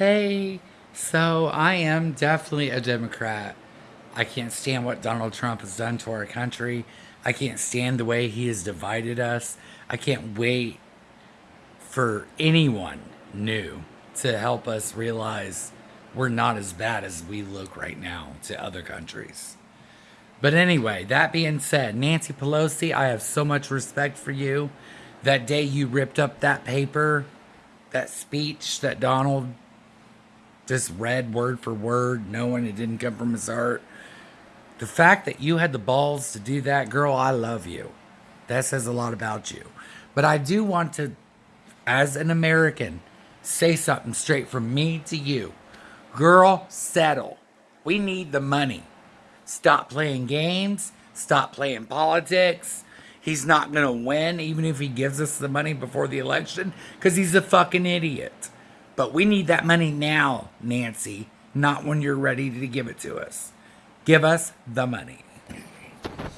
Hey, so I am definitely a Democrat. I can't stand what Donald Trump has done to our country. I can't stand the way he has divided us. I can't wait for anyone new to help us realize we're not as bad as we look right now to other countries. But anyway, that being said, Nancy Pelosi, I have so much respect for you. That day you ripped up that paper, that speech that Donald just read word for word, knowing it didn't come from his heart. The fact that you had the balls to do that, girl, I love you. That says a lot about you. But I do want to, as an American, say something straight from me to you. Girl, settle. We need the money. Stop playing games. Stop playing politics. He's not going to win, even if he gives us the money before the election, because he's a fucking idiot. But we need that money now, Nancy, not when you're ready to give it to us. Give us the money.